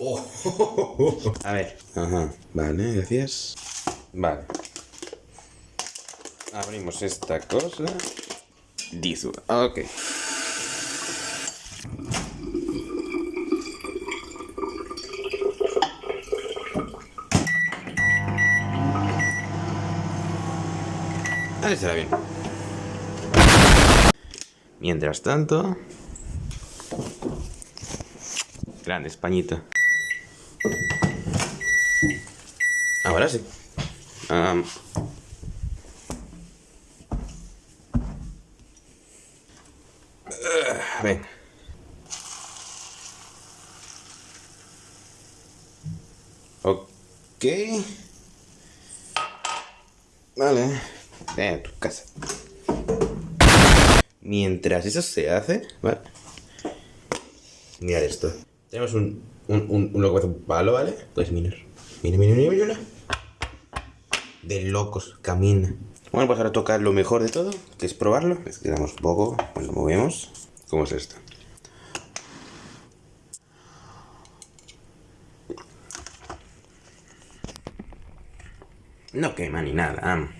Oh. A ver. Ajá. Vale, gracias. Vale. Abrimos esta cosa. Dizu. Ok. Ahí será bien. Mientras tanto... Grande españita. Ahora sí. Um, uh, ven. Ok. Vale. Ven a tu casa. Mientras eso se hace, ¿vale? Mirad esto. Tenemos un, un, un, un un palo, ¿vale? Pues mirar. Mira, mira, mira, mira. De locos, camina. Bueno, pues ahora toca lo mejor de todo, que es probarlo. Es que damos un poco, pues lo movemos. ¿Cómo es esto? No quema ni nada.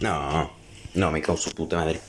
No, no me causa puta madre.